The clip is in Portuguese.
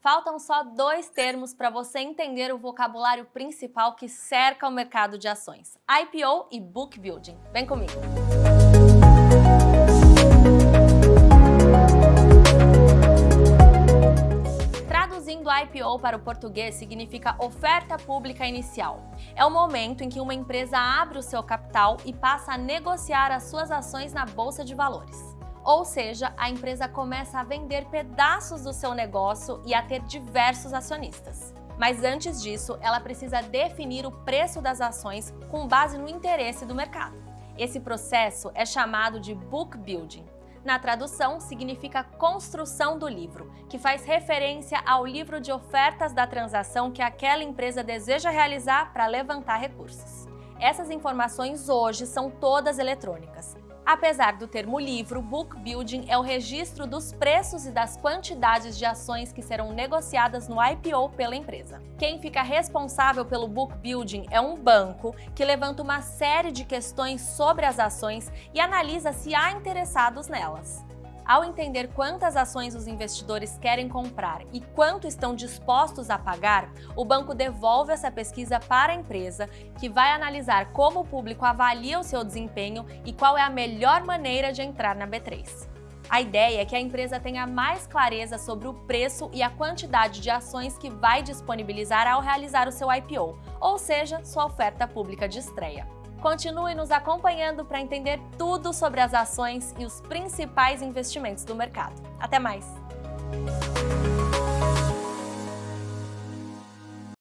Faltam só dois termos para você entender o vocabulário principal que cerca o mercado de ações: IPO e Book Building. Vem comigo! Traduzindo IPO para o português significa oferta pública inicial. É o momento em que uma empresa abre o seu capital e passa a negociar as suas ações na bolsa de valores. Ou seja, a empresa começa a vender pedaços do seu negócio e a ter diversos acionistas. Mas antes disso, ela precisa definir o preço das ações com base no interesse do mercado. Esse processo é chamado de book building. Na tradução, significa construção do livro, que faz referência ao livro de ofertas da transação que aquela empresa deseja realizar para levantar recursos. Essas informações hoje são todas eletrônicas. Apesar do termo livro, book building é o registro dos preços e das quantidades de ações que serão negociadas no IPO pela empresa. Quem fica responsável pelo book building é um banco que levanta uma série de questões sobre as ações e analisa se há interessados nelas. Ao entender quantas ações os investidores querem comprar e quanto estão dispostos a pagar, o banco devolve essa pesquisa para a empresa, que vai analisar como o público avalia o seu desempenho e qual é a melhor maneira de entrar na B3. A ideia é que a empresa tenha mais clareza sobre o preço e a quantidade de ações que vai disponibilizar ao realizar o seu IPO, ou seja, sua oferta pública de estreia. Continue nos acompanhando para entender tudo sobre as ações e os principais investimentos do mercado. Até mais!